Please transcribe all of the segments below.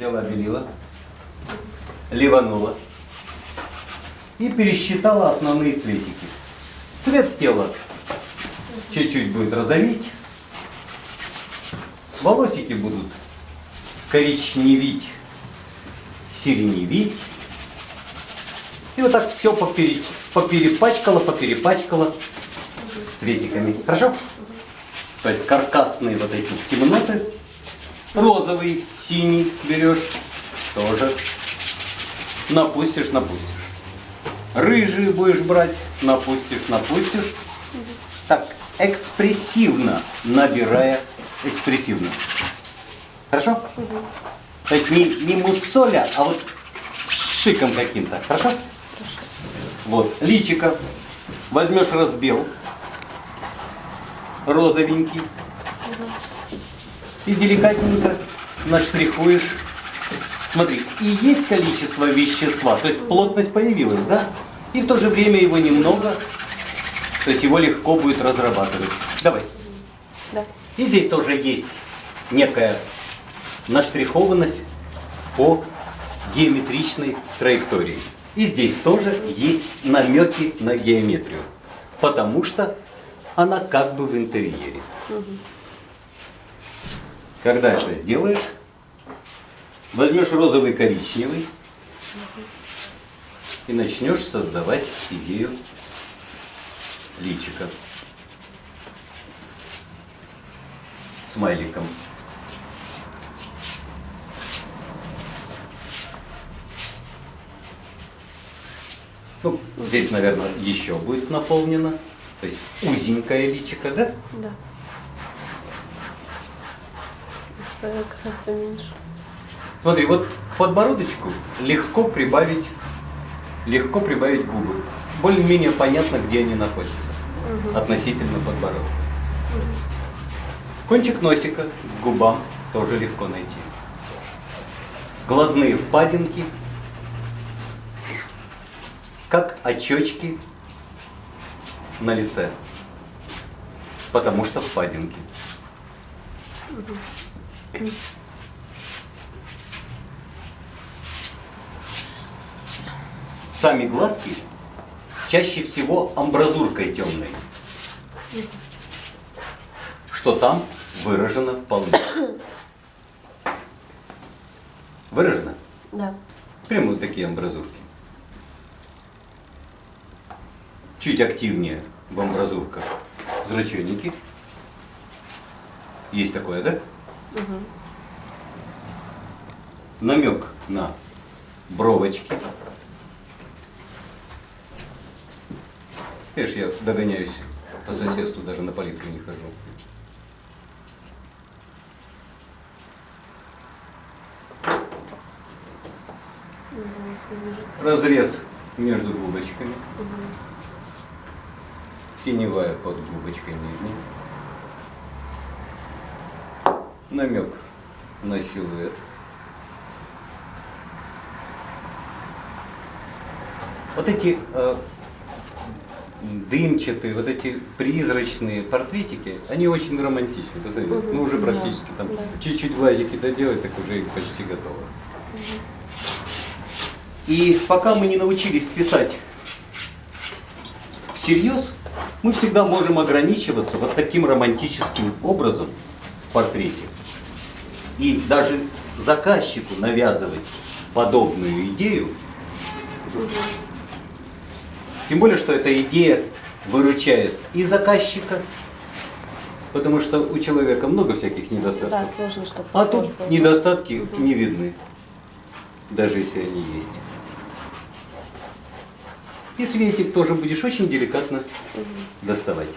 взяла белила, ливанула и пересчитала основные цветики. Цвет тела чуть-чуть будет розовить, волосики будут коричневить, сиреневить. И вот так все попереч... поперепачкала, поперепачкала цветиками. Хорошо? То есть каркасные вот эти темноты. Розовый, синий берешь, тоже напустишь, напустишь. Рыжий будешь брать, напустишь, напустишь. Так, экспрессивно набирая, экспрессивно. Хорошо? То есть не, не муссоля, а вот с шиком каким-то. Хорошо? Вот, личика. Возьмешь разбел. Розовенький. И деликатненько наштрихуешь. Смотри, и есть количество вещества, то есть плотность появилась, да? И в то же время его немного, то есть его легко будет разрабатывать. Давай. Да. И здесь тоже есть некая наштрихованность по геометричной траектории. И здесь тоже есть намеки на геометрию, потому что она как бы в интерьере. Когда это сделаешь, возьмешь розовый коричневый и начнешь создавать идею личика смайликом. Ну, здесь, наверное, еще будет наполнено. То есть узенькое личико, да? Да. Гораздо меньше. Смотри, вот подбородочку легко прибавить, легко прибавить губы. Более-менее понятно, где они находятся относительно подбородка. Кончик носика к губам тоже легко найти. Глазные впадинки, как очечки на лице, потому что впадинки. Сами глазки чаще всего амбразуркой темной, что там выражено вполне. Выражено? Да. Прямо вот такие амбразурки. Чуть активнее в амбразурках зраченники. Есть такое, да? Намек на бровочки. Видишь, я догоняюсь по соседству, даже на палитру не хожу. Разрез между губочками. Теневая под губочкой нижней. Намек на силуэт. Вот эти э, дымчатые, вот эти призрачные портретики, они очень романтичны. Посмотри, Мгм, ну уже да, практически там да. чуть-чуть глазики доделать, так уже почти готово. И пока мы не научились писать всерьез, мы всегда можем ограничиваться вот таким романтическим образом в портрете. И даже заказчику навязывать подобную идею, тем более, что эта идея выручает и заказчика, потому что у человека много всяких недостатков. Да, сложно, чтобы А тут недостатки не видны, даже если они есть. И светик тоже будешь очень деликатно доставать.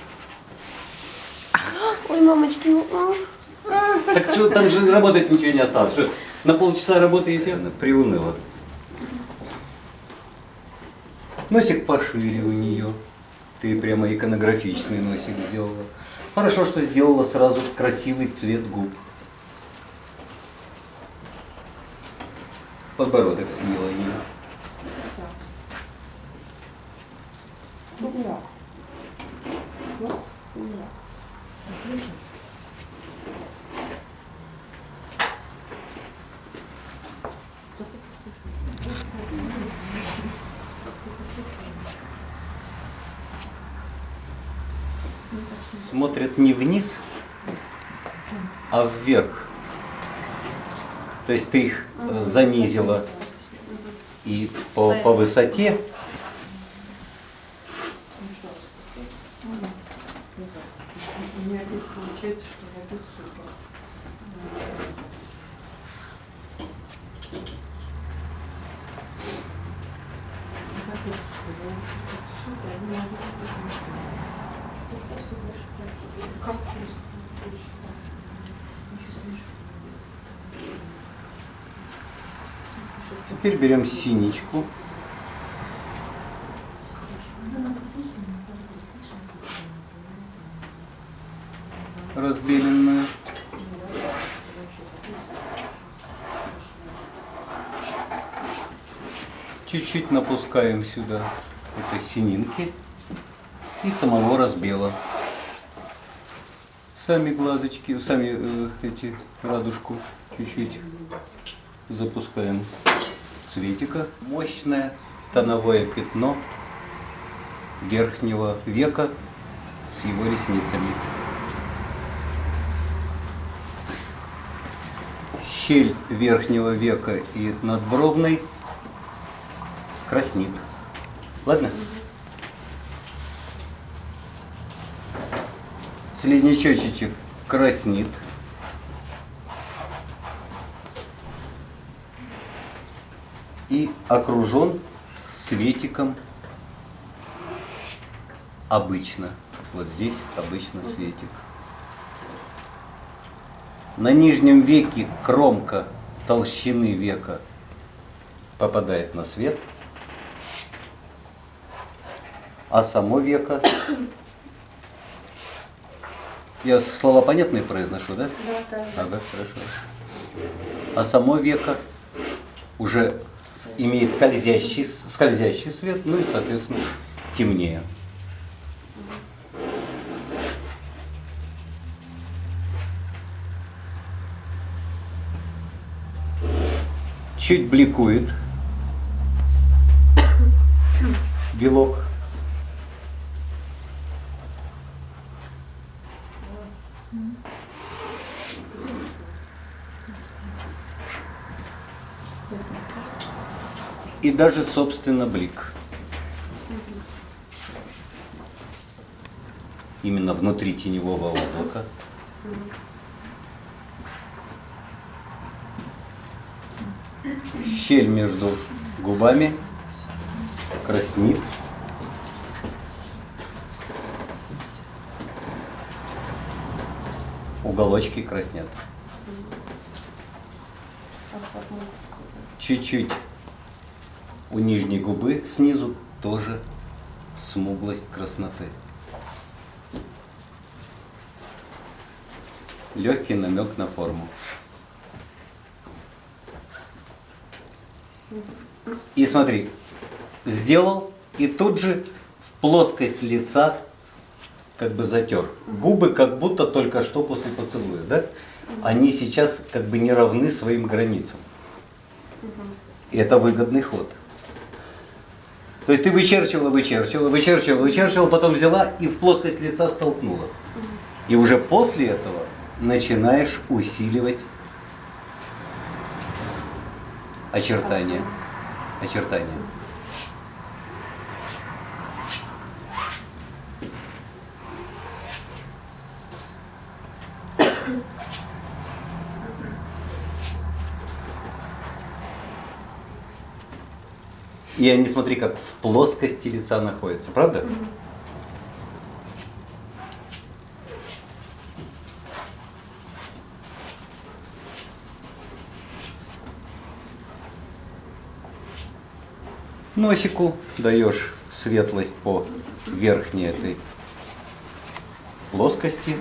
Ой, мамочки, м, Так что там же работать ничего не осталось. Что, на полчаса работы и все приуныло. Носик пошире у нее. Ты прямо иконографичный носик сделала. Хорошо, что сделала сразу красивый цвет губ. Подбородок съела ей. смотрят не вниз, а вверх. То есть ты их э, занизила и по, по высоте. У меня опять получается, что воды супер. Как это супер? Я уже чувствую, что супер, а не могу так Ты просто больше как- Как просто? Очень классно. Ничего смешного. Теперь берем синичку. Разбеленную. Чуть-чуть напускаем сюда этой сининки и самого разбела. Сами глазочки, сами э, эти радужку чуть-чуть запускаем цветика. Мощное тоновое пятно верхнего века с его ресницами. Щель верхнего века и надбровной краснит. Ладно? Слизнячочек краснит. И окружен светиком обычно. Вот здесь обычно светик. На нижнем веке кромка толщины века попадает на свет, а само веко... Я слова понятные произношу, да? Да, да. Ага, хорошо. А само веко уже имеет скользящий, скользящий свет, ну и, соответственно, темнее. Чуть бликует белок. И даже, собственно, блик. Именно внутри теневого облака. Щель между губами краснит. Уголочки краснят. Чуть-чуть у нижней губы снизу тоже смуглость красноты. Легкий намек на форму. И смотри, сделал и тут же в плоскость лица как бы затер. Губы как будто только что после поцелуя, да? Они сейчас как бы не равны своим границам. И это выгодный ход. То есть ты вычерчивала, вычерчивала, вычерчивала, вычерчивала, потом взяла и в плоскость лица столкнула. И уже после этого начинаешь усиливать очертания. Очертания. И они, смотри, как в плоскости лица находятся, правда? Носику даешь светлость по верхней этой плоскости.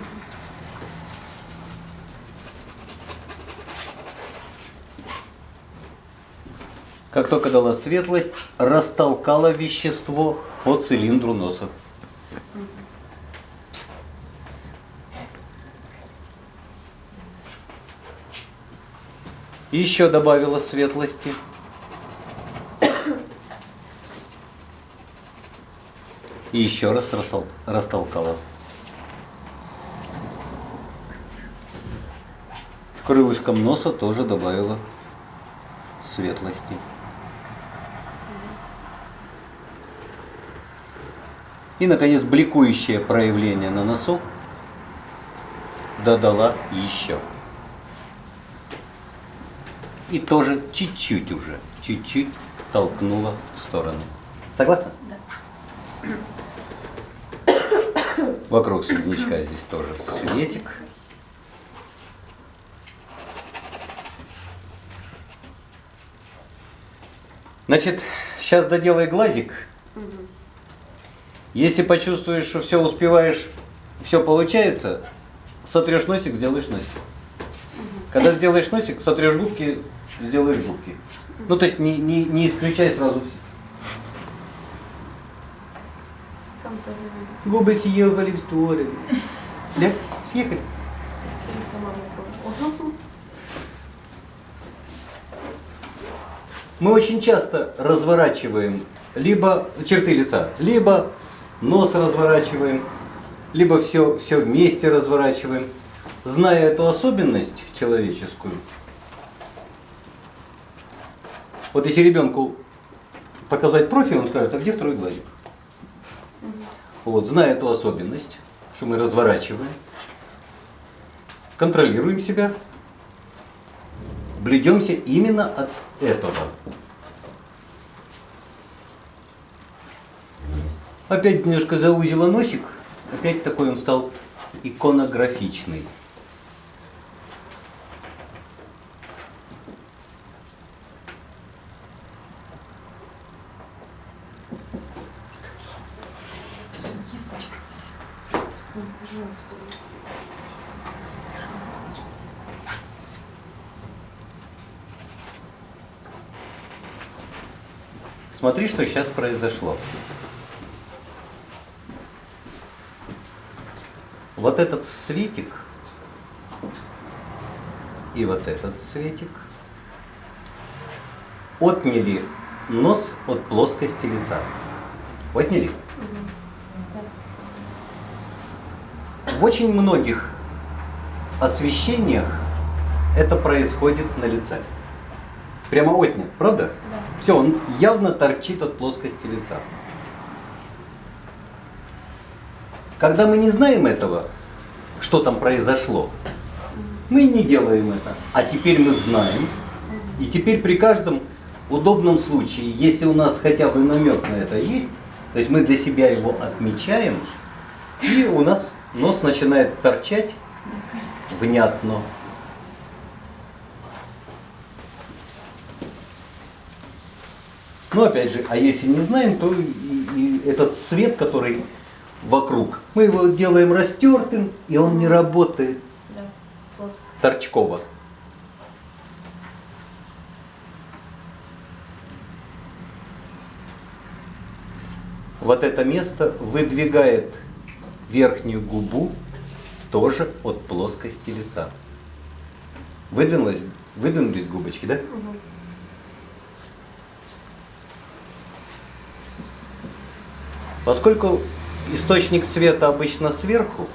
Как только дала светлость, растолкала вещество по цилиндру носа. Еще добавила светлости. И еще раз растол растолкала. Крылышком носа тоже добавила светлости. И, наконец, бликующее проявление на носу додала еще. И тоже чуть-чуть уже, чуть-чуть толкнула в сторону. Согласна? Да. Вокруг слизнячка здесь тоже светик. Значит, сейчас доделай глазик. Если почувствуешь, что все успеваешь, все получается, сотрешь носик, сделаешь носик. Когда сделаешь носик, сотрешь губки, сделаешь губки. Ну, то есть не, не, не исключай сразу все. Губы съехали в сторону. Да? Съехали. Мы очень часто разворачиваем либо черты лица, либо нос разворачиваем, либо все, все вместе разворачиваем. Зная эту особенность человеческую, вот если ребенку показать профиль, он скажет, а где второй глазик? Вот, зная эту особенность, что мы разворачиваем, контролируем себя, бледемся именно от этого. Опять немножко заузила носик, опять такой он стал иконографичный. Смотри, что сейчас произошло. Вот этот светик и вот этот светик отняли нос от плоскости лица. Отняли. В очень многих освещениях это происходит на лице. Прямо отнят, правда? Да. Все, он явно торчит от плоскости лица. Когда мы не знаем этого, что там произошло, мы не делаем это. А теперь мы знаем. И теперь при каждом удобном случае, если у нас хотя бы намек на это есть, то есть мы для себя его отмечаем, и у нас нос начинает торчать внятно. Но опять же, а если не знаем, то и, и этот свет, который вокруг, мы его делаем растертым, и он не работает Да. Вот. торчково. Вот это место выдвигает верхнюю губу тоже от плоскости лица. Выдвинулась, выдвинулись губочки, да? Мгм. Поскольку источник света обычно сверху,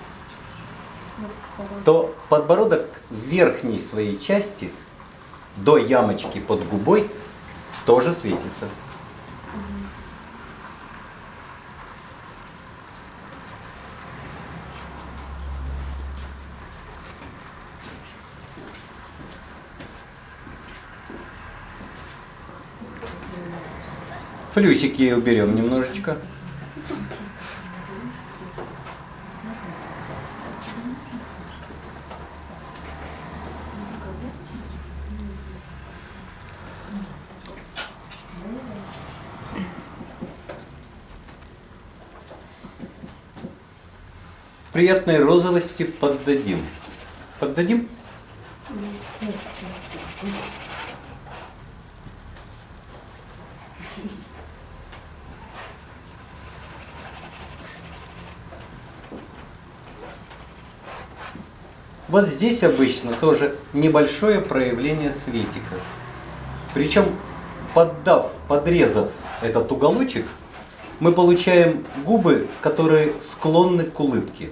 то подбородок в верхней своей части, до ямочки под губой, тоже светится. Флюсики уберем немножечко. Приятной розовости поддадим. Поддадим? Вот здесь обычно тоже небольшое проявление светика. Причем, поддав, подрезав этот уголочек, мы получаем губы, которые склонны к улыбке.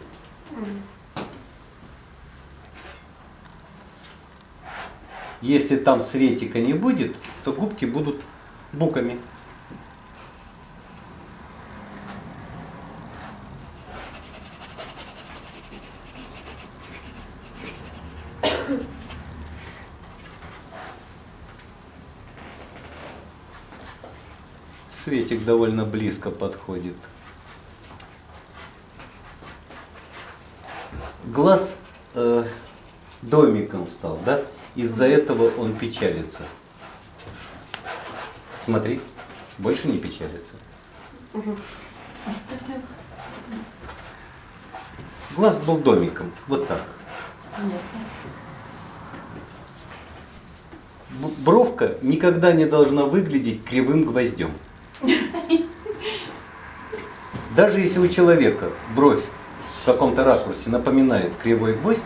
Если там светика не будет, то губки будут буками. Светик довольно близко подходит. Глаз э, домиком стал, да? Из-за этого он печалится. Смотри, больше не печалится. А что за... Глаз был домиком, вот так. Б- Бровка никогда не должна выглядеть кривым гвоздем. Даже если у человека бровь в каком-то ракурсе напоминает кривой гвоздь,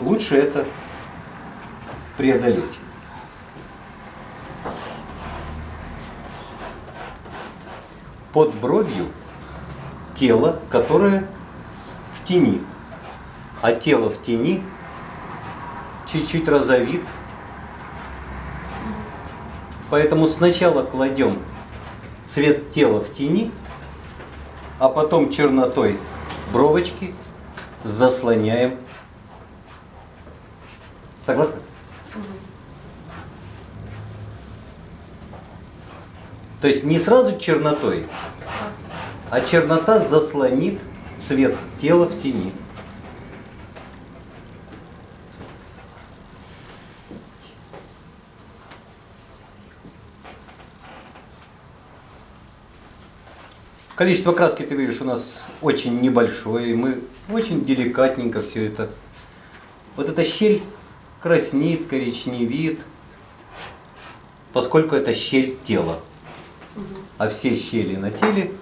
лучше это преодолеть. Под бровью тело, которое в тени. А тело в тени чуть-чуть розовит. Поэтому сначала кладем цвет тела в тени, а потом чернотой бровочки заслоняем. Согласны? То есть не сразу чернотой, а чернота заслонит цвет тела в тени. Количество краски, ты видишь, у нас очень небольшое, мы очень деликатненько все это. Вот эта щель краснеет, коричневит, поскольку это щель тела. А все щели на теле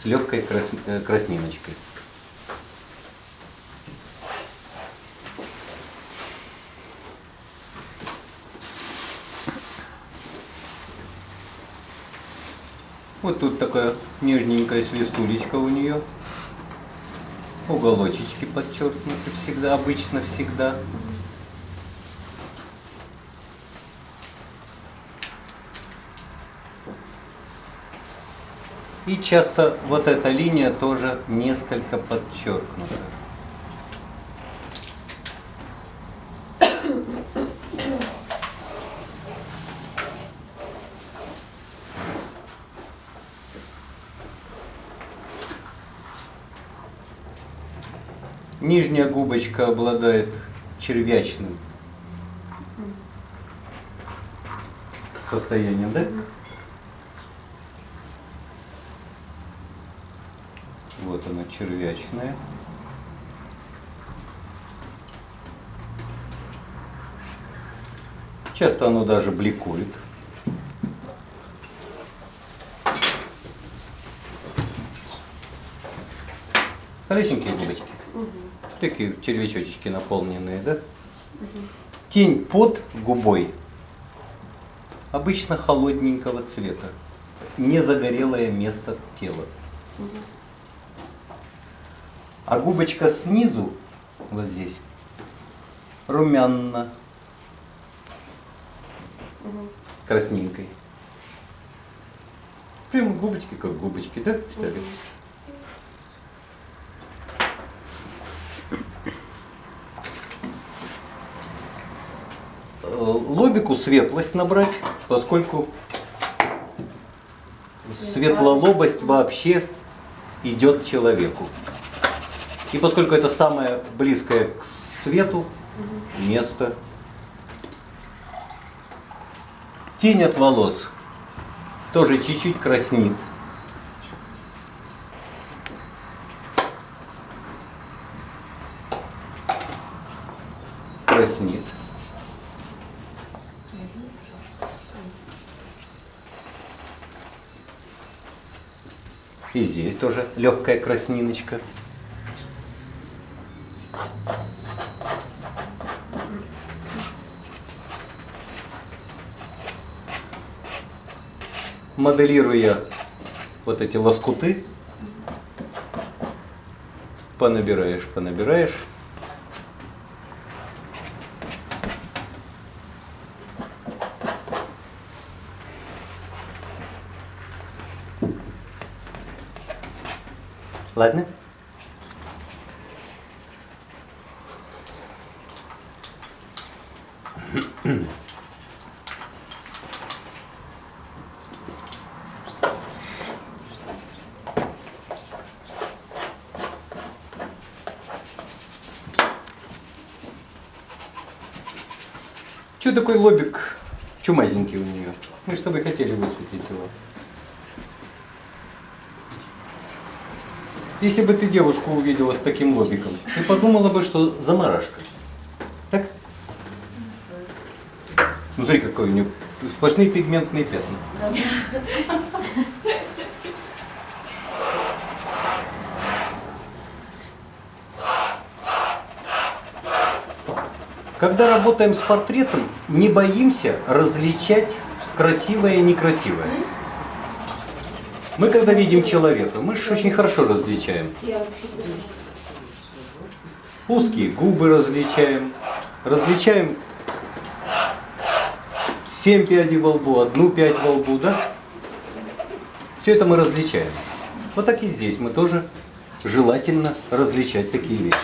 с легкой крас- э, красниночкой. Вот тут такая нежненькая свистулечка у нее. Уголочечки подчеркнуты всегда, обычно всегда. И часто вот эта линия тоже несколько подчеркнута. Нижняя губочка обладает червячным состоянием, да? Вот она червячная. Часто оно даже бликует. Хорошенькие губочки. Такие червячочки наполненные, да? Тень под губой обычно холодненького цвета. Не загорелое место тела. А губочка снизу, вот здесь, румяна, красненькой. Прямо губочки как губочки, да? Считали? Э, Лобику светлость набрать, поскольку светлолобость вообще идет человеку. И поскольку это самое близкое к свету место, тень от волос тоже чуть-чуть краснит. Краснит. И здесь тоже легкая красниночка. Моделируя вот эти лоскуты, понабираешь, понабираешь. Ладно? Че такой лобик чумазенький у нее? Мы с тобой хотели высветить его. Если бы ты девушку увидела с таким лобиком, ты подумала бы, что заморашка. Так? Смотри, какой у нее сплошные пигментные пятна. Когда работаем с портретом, не боимся различать красивое и некрасивое. Мы когда видим человека, мы же очень хорошо различаем. Узкие губы различаем, различаем семь пядей во лбу, одну пять во лбу, да? Все это мы различаем. Вот так и здесь мы тоже желательно различать такие вещи.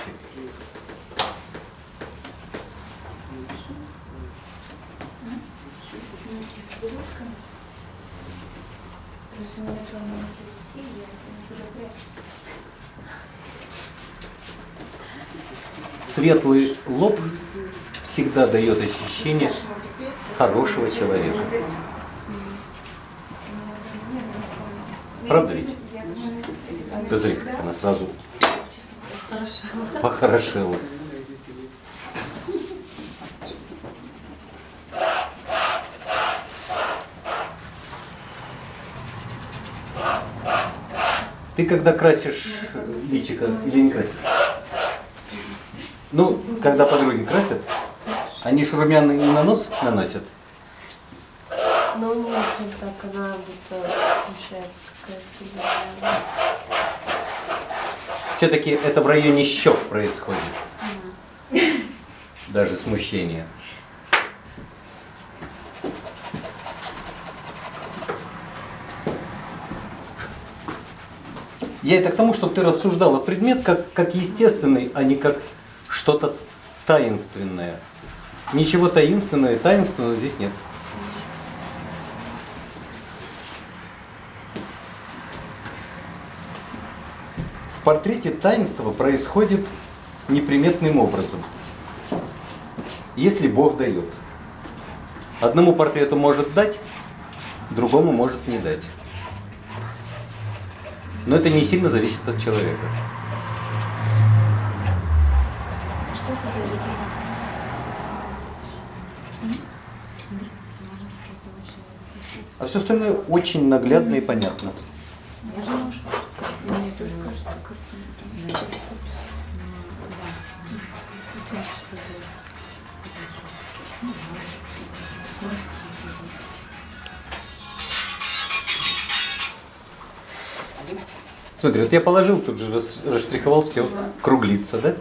Просто у меня там на телевизоре, я не буду прятать. Светлый лоб всегда дает ощущение хорошего человека. Правда ведь? Как она сразу похорошела. Ты когда красишь личико или не красишь? Ну, когда подруги красят, они ж румяна не на нос наносят. Ну нет, не так, она будто смешается какая сильная. Все-таки это в районе щек происходит. Даже смущение. Я это к тому, чтобы ты рассуждала предмет как, как естественный, а не как что-то таинственное. Ничего таинственного и таинственного здесь нет. В портрете таинство происходит неприметным образом. Если Бог дает. Одному портрету может дать, другому может не дать. Но это не сильно зависит от человека. Что это за видео? А все остальное очень наглядно и понятно. Там. Смотри, вот я положил, тут же рас- расштриховал все, круглится, да?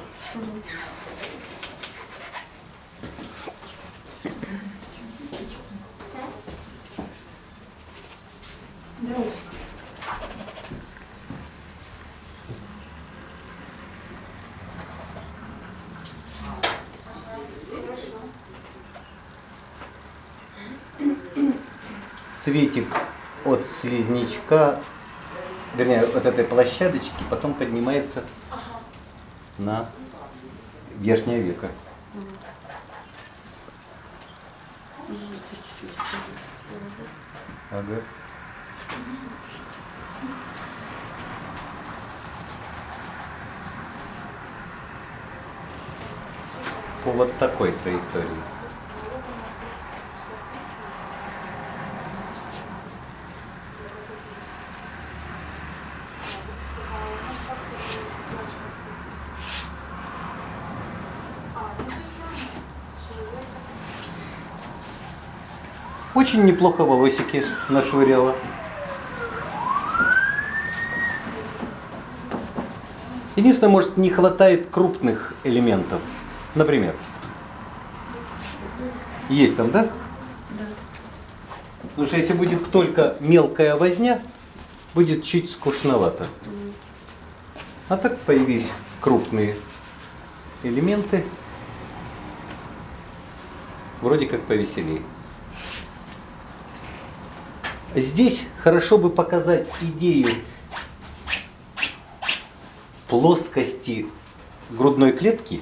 Светик от слизнячка, вернее, от этой площадочки потом поднимается на верхнее веко. Ага. По вот такой траектории. Очень неплохо волосики нашвыряла. Единственное, может, не хватает крупных элементов. Например. Есть там, да? Потому что если будет только мелкая возня, будет чуть скучновато. А так появились крупные элементы. Вроде как повеселее. Здесь хорошо бы показать идею плоскости грудной клетки.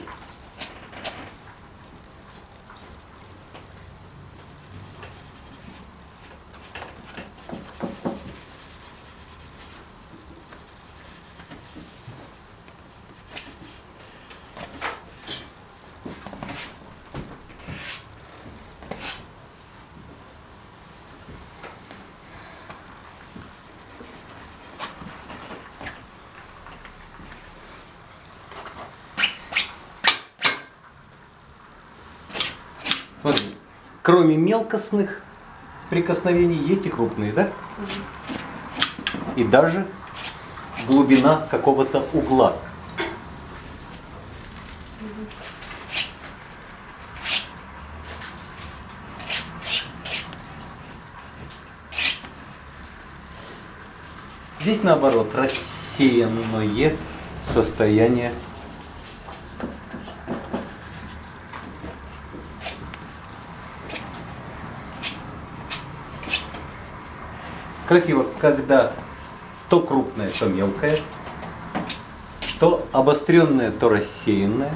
Смотри, кроме мелкостных прикосновений есть и крупные, да? И даже глубина какого-то угла. Здесь наоборот рассеянное состояние красиво, когда то крупное, то мелкое, то обостренное, то рассеянное.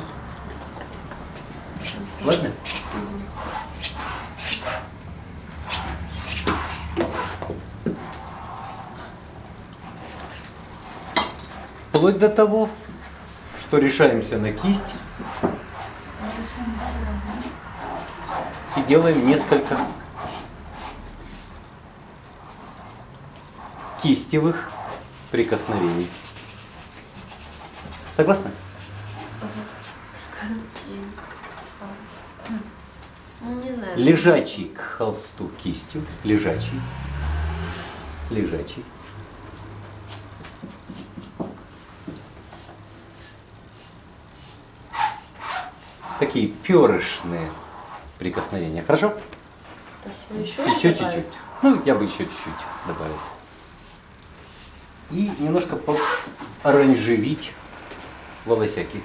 Ладно? Вплоть до того, что решаемся на кисть и делаем несколько кистевых прикосновений. Согласны? Не знаю. Лежачий к холсту кистью, лежачий, лежачий. Такие перышные прикосновения. Хорошо? Еще чуть-чуть. Ну, я бы еще чуть-чуть добавил. И немножко оранжевить волосяки.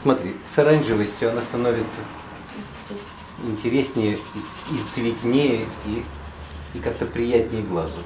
Смотри, с оранжевостью она становится интереснее и цветнее, и, и как-то приятнее глазу.